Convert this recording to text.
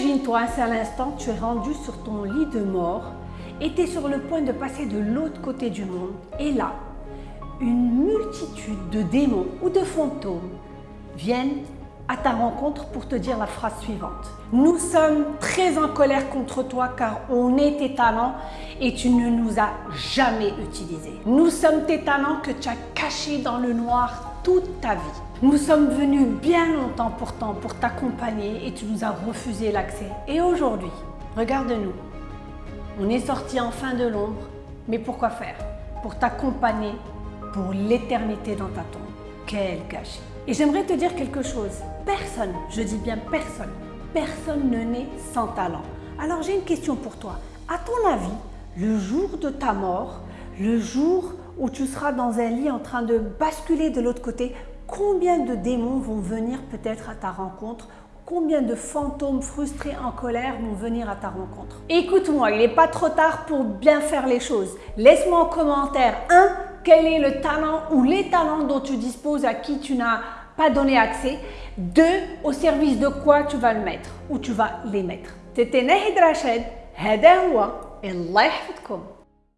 Imagine-toi un seul instant, tu es rendu sur ton lit de mort et tu es sur le point de passer de l'autre côté du monde. Et là, une multitude de démons ou de fantômes viennent à ta rencontre pour te dire la phrase suivante. Nous sommes très en colère contre toi car on est tes talents et tu ne nous as jamais utilisés. Nous sommes tes talents que tu as cachés dans le noir toute ta vie. Nous sommes venus bien longtemps pourtant pour t'accompagner et tu nous as refusé l'accès. Et aujourd'hui, regarde-nous. On est sorti enfin de l'ombre, mais pourquoi faire? Pour t'accompagner pour l'éternité dans ta tombe. Quel gâchis Et j'aimerais te dire quelque chose. Personne, je dis bien personne, personne ne naît sans talent. Alors j'ai une question pour toi. À ton avis, le jour de ta mort, le jour où tu seras dans un lit en train de basculer de l'autre côté, combien de démons vont venir peut-être à ta rencontre Combien de fantômes frustrés en colère vont venir à ta rencontre Écoute-moi, il n'est pas trop tard pour bien faire les choses. Laisse-moi en commentaire 1. Quel est le talent ou les talents dont tu disposes à qui tu n'as pas donné accès 2. Au service de quoi tu vas le mettre ou tu vas les mettre C'était Nahid Rachid, هذا هو الله يحفظكم